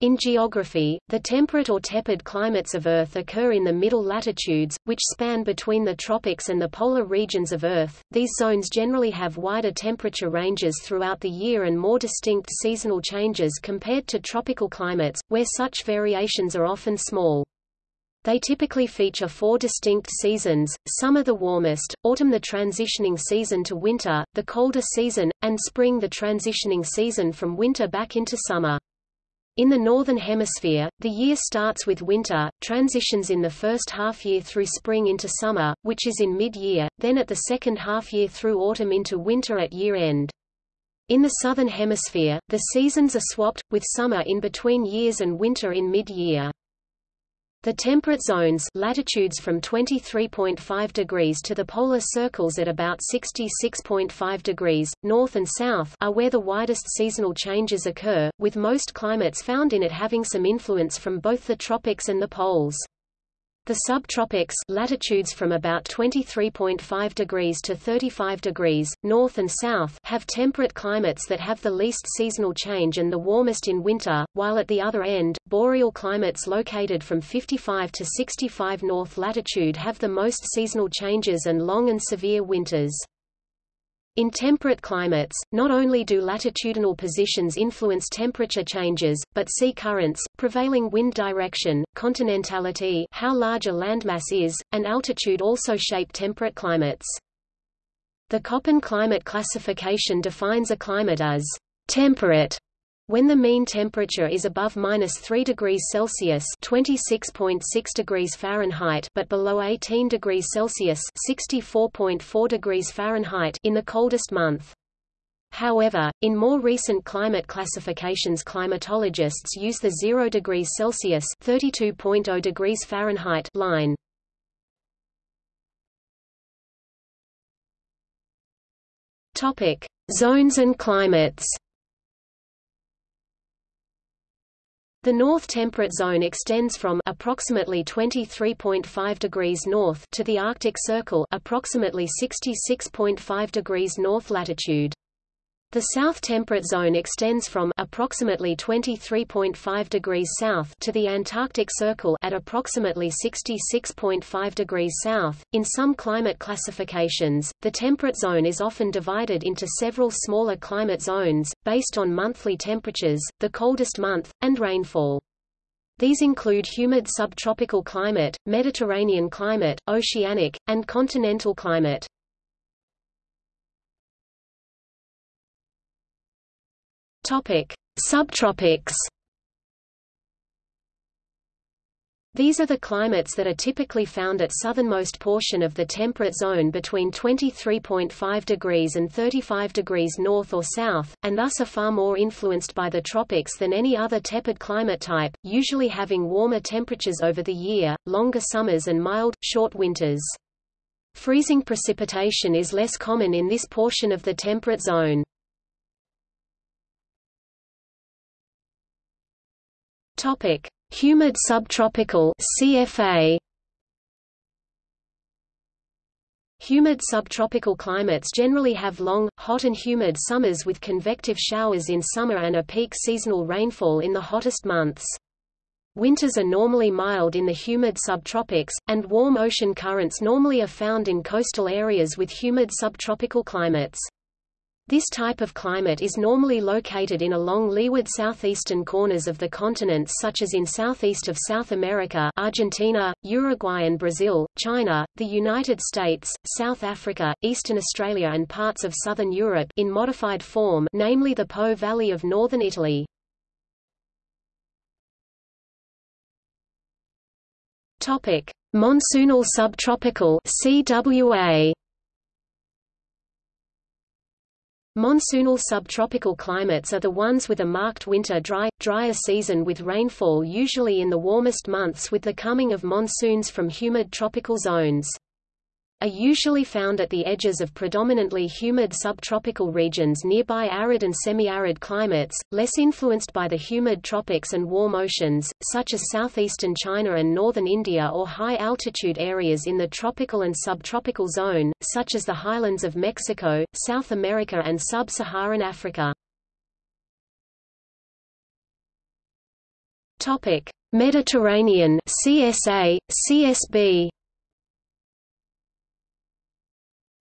In geography, the temperate or tepid climates of Earth occur in the middle latitudes, which span between the tropics and the polar regions of Earth. These zones generally have wider temperature ranges throughout the year and more distinct seasonal changes compared to tropical climates, where such variations are often small. They typically feature four distinct seasons, summer the warmest, autumn the transitioning season to winter, the colder season, and spring the transitioning season from winter back into summer. In the Northern Hemisphere, the year starts with winter, transitions in the first half-year through spring into summer, which is in mid-year, then at the second half-year through autumn into winter at year-end. In the Southern Hemisphere, the seasons are swapped, with summer in between years and winter in mid-year. The temperate zones latitudes from 23.5 degrees to the polar circles at about 66.5 degrees, north and south are where the widest seasonal changes occur, with most climates found in it having some influence from both the tropics and the poles. The subtropics latitudes from about 23.5 degrees to 35 degrees, north and south have temperate climates that have the least seasonal change and the warmest in winter, while at the other end, boreal climates located from 55 to 65 north latitude have the most seasonal changes and long and severe winters. In temperate climates, not only do latitudinal positions influence temperature changes, but sea currents, prevailing wind direction, continentality how large a landmass is, and altitude also shape temperate climates. The Köppen climate classification defines a climate as temperate when the mean temperature is above minus 3 degrees Celsius (26.6 degrees Fahrenheit) but below 18 degrees Celsius (64.4 degrees Fahrenheit) in the coldest month. However, in more recent climate classifications climatologists use the 0 degrees Celsius (32.0 degrees Fahrenheit) line. Topic: Zones and climates. The North Temperate Zone extends from approximately 23.5 degrees north to the Arctic Circle approximately 66.5 degrees north latitude. The South Temperate Zone extends from approximately 23.5 degrees south to the Antarctic Circle at approximately 66.5 degrees south. In some climate classifications, the temperate zone is often divided into several smaller climate zones based on monthly temperatures, the coldest month, and rainfall. These include humid subtropical climate, Mediterranean climate, oceanic, and continental climate. Topic: Subtropics. These are the climates that are typically found at southernmost portion of the temperate zone between 23.5 degrees and 35 degrees north or south, and thus are far more influenced by the tropics than any other tepid climate type, usually having warmer temperatures over the year, longer summers and mild, short winters. Freezing precipitation is less common in this portion of the temperate zone. Topic: Humid subtropical CFA. Humid subtropical climates generally have long, hot and humid summers with convective showers in summer and a peak seasonal rainfall in the hottest months. Winters are normally mild in the humid subtropics, and warm ocean currents normally are found in coastal areas with humid subtropical climates. This type of climate is normally located in along leeward southeastern corners of the continent such as in southeast of South America Argentina, Uruguay and Brazil, China, the United States, South Africa, Eastern Australia and parts of southern Europe in modified form namely the Po Valley of northern Italy. Monsoonal subtropical CWA Monsoonal subtropical climates are the ones with a marked winter dry, drier season with rainfall usually in the warmest months with the coming of monsoons from humid tropical zones are usually found at the edges of predominantly humid subtropical regions nearby arid and semi-arid climates, less influenced by the humid tropics and warm oceans, such as southeastern China and northern India or high-altitude areas in the tropical and subtropical zone, such as the highlands of Mexico, South America and sub-Saharan Africa. Mediterranean CSA, CSB.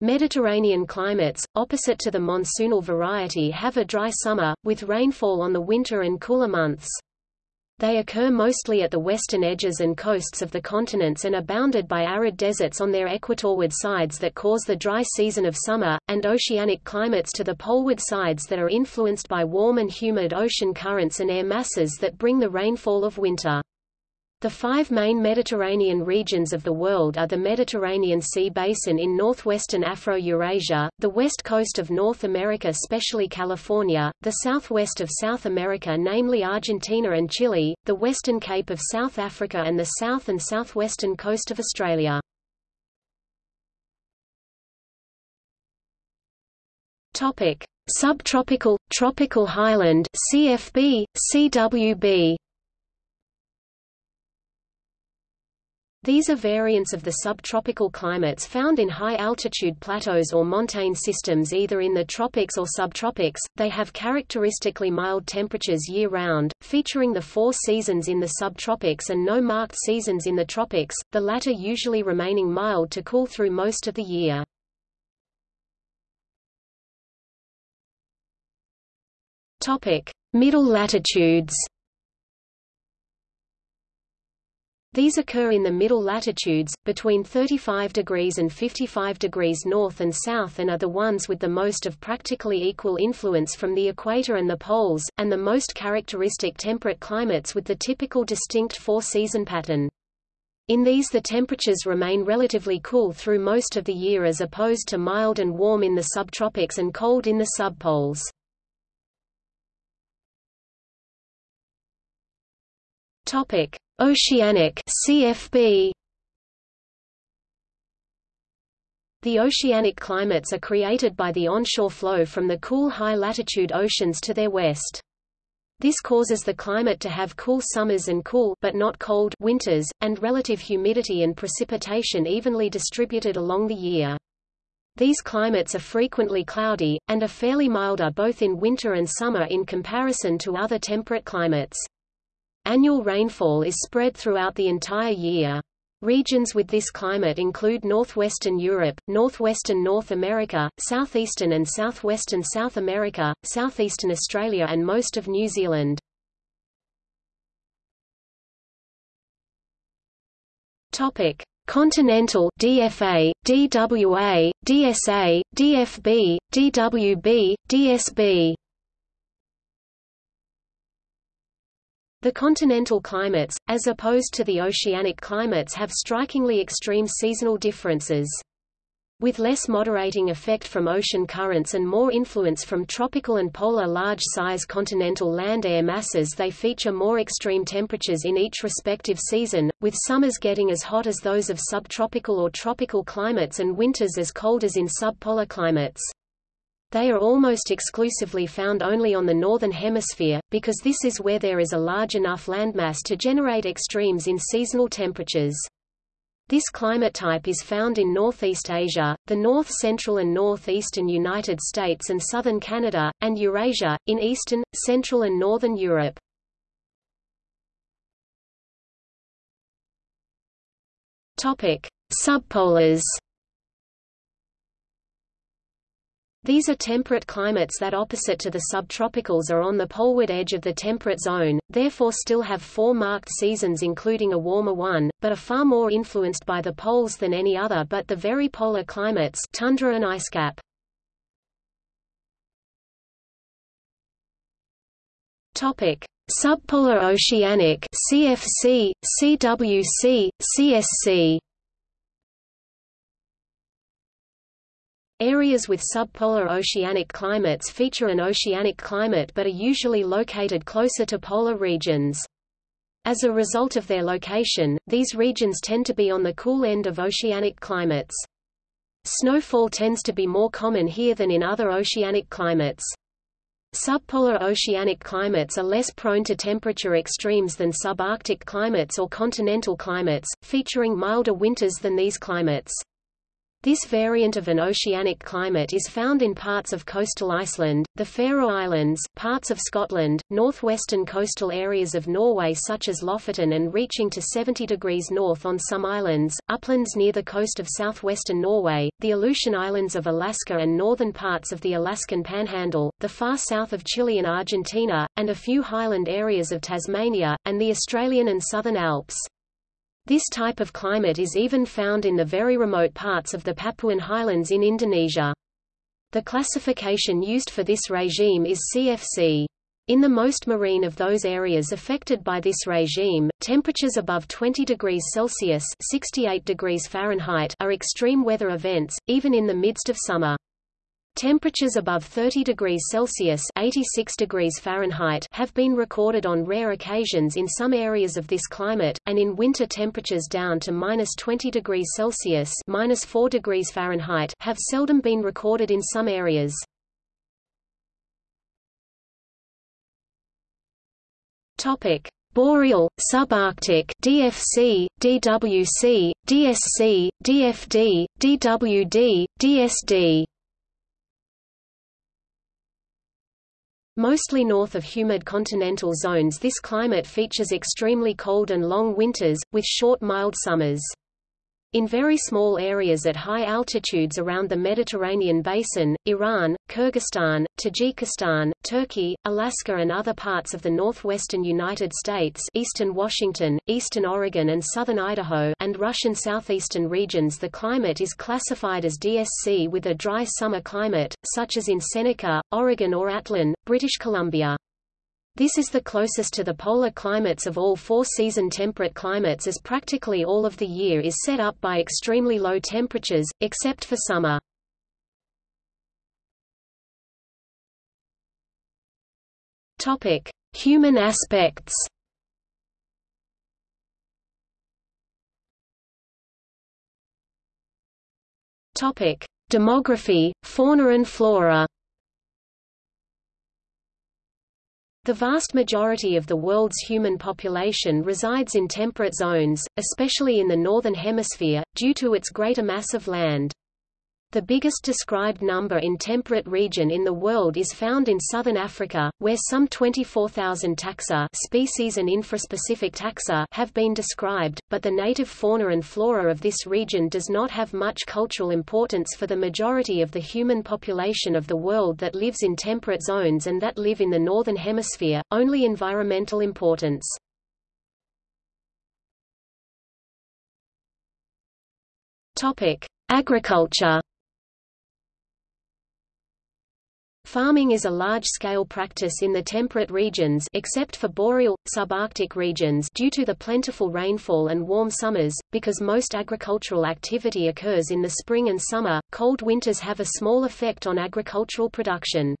Mediterranean climates, opposite to the monsoonal variety have a dry summer, with rainfall on the winter and cooler months. They occur mostly at the western edges and coasts of the continents and are bounded by arid deserts on their equatorward sides that cause the dry season of summer, and oceanic climates to the poleward sides that are influenced by warm and humid ocean currents and air masses that bring the rainfall of winter. The five main Mediterranean regions of the world are the Mediterranean Sea Basin in northwestern Afro-Eurasia, the west coast of North America especially California, the southwest of South America namely Argentina and Chile, the western cape of South Africa and the south and southwestern coast of Australia. Subtropical, tropical highland CFB, CWB These are variants of the subtropical climates found in high-altitude plateaus or montane systems either in the tropics or subtropics. They have characteristically mild temperatures year-round, featuring the four seasons in the subtropics and no marked seasons in the tropics, the latter usually remaining mild to cool through most of the year. Topic: Middle latitudes. These occur in the middle latitudes, between 35 degrees and 55 degrees north and south and are the ones with the most of practically equal influence from the equator and the poles, and the most characteristic temperate climates with the typical distinct four-season pattern. In these the temperatures remain relatively cool through most of the year as opposed to mild and warm in the subtropics and cold in the subpoles. Topic: Oceanic CFB The oceanic climates are created by the onshore flow from the cool high-latitude oceans to their west. This causes the climate to have cool summers and cool but not cold winters, and relative humidity and precipitation evenly distributed along the year. These climates are frequently cloudy, and are fairly milder both in winter and summer in comparison to other temperate climates. Annual rainfall is spread throughout the entire year. Regions with this climate include northwestern Europe, northwestern North America, southeastern and southwestern South America, southeastern Australia and most of New Zealand. Topic: Continental DFA, DWA, DSA, DFB, DWB, DSB The continental climates, as opposed to the oceanic climates have strikingly extreme seasonal differences. With less moderating effect from ocean currents and more influence from tropical and polar large-size continental land air masses they feature more extreme temperatures in each respective season, with summers getting as hot as those of subtropical or tropical climates and winters as cold as in subpolar climates. They are almost exclusively found only on the northern hemisphere, because this is where there is a large enough landmass to generate extremes in seasonal temperatures. This climate type is found in Northeast Asia, the north-central and northeastern United States and southern Canada, and Eurasia, in eastern, central and northern Europe. Subpolars These are temperate climates that opposite to the subtropicals are on the poleward edge of the temperate zone, therefore still have four marked seasons including a warmer one, but are far more influenced by the poles than any other but the very polar climates tundra and icecap. Topic: Subpolar oceanic CFC, CWC, CSC Areas with subpolar oceanic climates feature an oceanic climate but are usually located closer to polar regions. As a result of their location, these regions tend to be on the cool end of oceanic climates. Snowfall tends to be more common here than in other oceanic climates. Subpolar oceanic climates are less prone to temperature extremes than subarctic climates or continental climates, featuring milder winters than these climates. This variant of an oceanic climate is found in parts of coastal Iceland, the Faroe Islands, parts of Scotland, northwestern coastal areas of Norway such as Lofoten and reaching to 70 degrees north on some islands, uplands near the coast of southwestern Norway, the Aleutian Islands of Alaska and northern parts of the Alaskan Panhandle, the far south of Chile and Argentina, and a few highland areas of Tasmania, and the Australian and Southern Alps. This type of climate is even found in the very remote parts of the Papuan highlands in Indonesia. The classification used for this regime is CFC. In the most marine of those areas affected by this regime, temperatures above 20 degrees Celsius 68 degrees Fahrenheit are extreme weather events, even in the midst of summer. Temperatures above 30 degrees Celsius 86 degrees Fahrenheit have been recorded on rare occasions in some areas of this climate, and in winter temperatures down to minus 20 degrees Celsius minus 4 degrees Fahrenheit have seldom been recorded in some areas. Topic. Boreal, subarctic DFC, DWC, DSC, DFD, DWD, DSD Mostly north of humid continental zones this climate features extremely cold and long winters, with short mild summers. In very small areas at high altitudes around the Mediterranean basin, Iran, Kyrgyzstan, Tajikistan, Turkey, Alaska and other parts of the northwestern United States eastern Washington, eastern Oregon and southern Idaho and Russian southeastern regions the climate is classified as DSC with a dry summer climate, such as in Seneca, Oregon or Atlin, British Columbia. This is the closest to the polar climates of all four-season temperate climates as practically all of the year is set up by extremely low temperatures, except for summer. Topic: Human aspects. Topic: Demography, fauna and flora. The vast majority of the world's human population resides in temperate zones, especially in the Northern Hemisphere, due to its greater mass of land. The biggest described number in temperate region in the world is found in southern Africa, where some 24,000 taxa species and infraspecific taxa have been described, but the native fauna and flora of this region does not have much cultural importance for the majority of the human population of the world that lives in temperate zones and that live in the northern hemisphere, only environmental importance. Topic: Agriculture Farming is a large-scale practice in the temperate regions except for boreal, subarctic regions due to the plentiful rainfall and warm summers, because most agricultural activity occurs in the spring and summer, cold winters have a small effect on agricultural production.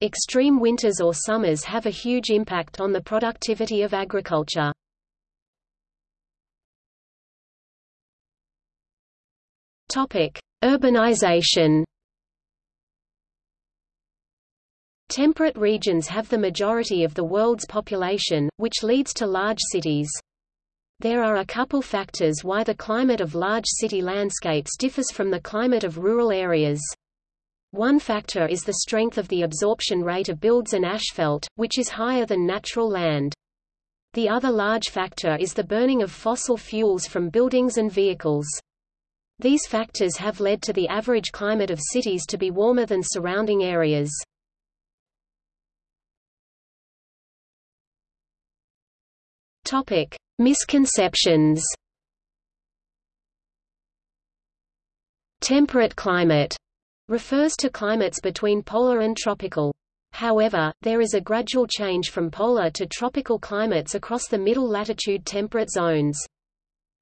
Extreme winters or summers have a huge impact on the productivity of agriculture. Urbanization Temperate regions have the majority of the world's population, which leads to large cities. There are a couple factors why the climate of large city landscapes differs from the climate of rural areas. One factor is the strength of the absorption rate of builds and asphalt, which is higher than natural land. The other large factor is the burning of fossil fuels from buildings and vehicles. These factors have led to the average climate of cities to be warmer than surrounding areas. Topic: Misconceptions. Temperate climate refers to climates between polar and tropical. However, there is a gradual change from polar to tropical climates across the middle latitude temperate zones.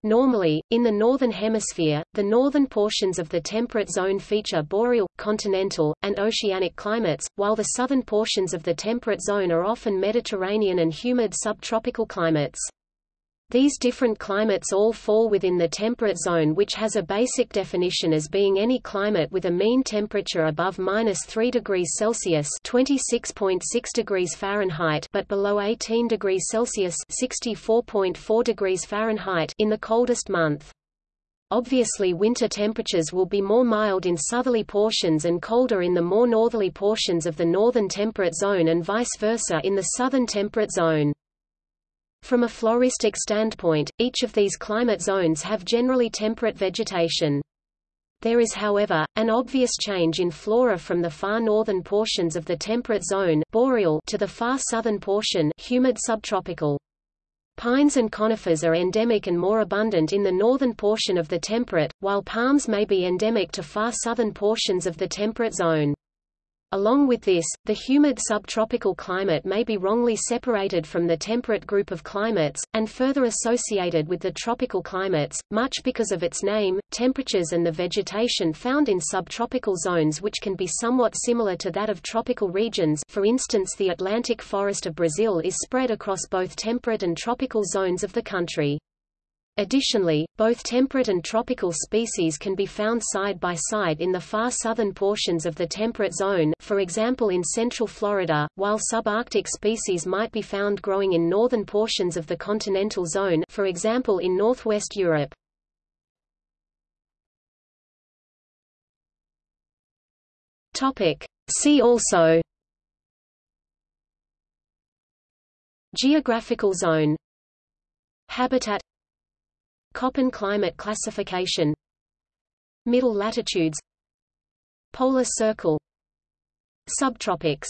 Normally, in the Northern Hemisphere, the northern portions of the temperate zone feature boreal, continental, and oceanic climates, while the southern portions of the temperate zone are often Mediterranean and humid subtropical climates. These different climates all fall within the temperate zone which has a basic definition as being any climate with a mean temperature above minus 3 degrees Celsius 26.6 degrees Fahrenheit but below 18 degrees Celsius 64.4 degrees Fahrenheit in the coldest month. obviously winter temperatures will be more mild in southerly portions and colder in the more northerly portions of the northern temperate zone and vice versa in the southern temperate zone. From a floristic standpoint, each of these climate zones have generally temperate vegetation. There is however, an obvious change in flora from the far northern portions of the temperate zone boreal to the far southern portion humid subtropical. Pines and conifers are endemic and more abundant in the northern portion of the temperate, while palms may be endemic to far southern portions of the temperate zone. Along with this, the humid subtropical climate may be wrongly separated from the temperate group of climates, and further associated with the tropical climates, much because of its name, temperatures and the vegetation found in subtropical zones which can be somewhat similar to that of tropical regions for instance the Atlantic forest of Brazil is spread across both temperate and tropical zones of the country. Additionally, both temperate and tropical species can be found side by side in the far southern portions of the temperate zone for example in central Florida, while subarctic species might be found growing in northern portions of the continental zone for example in northwest Europe. See also Geographical zone Habitat Köppen climate classification. Middle latitudes. Polar circle. Subtropics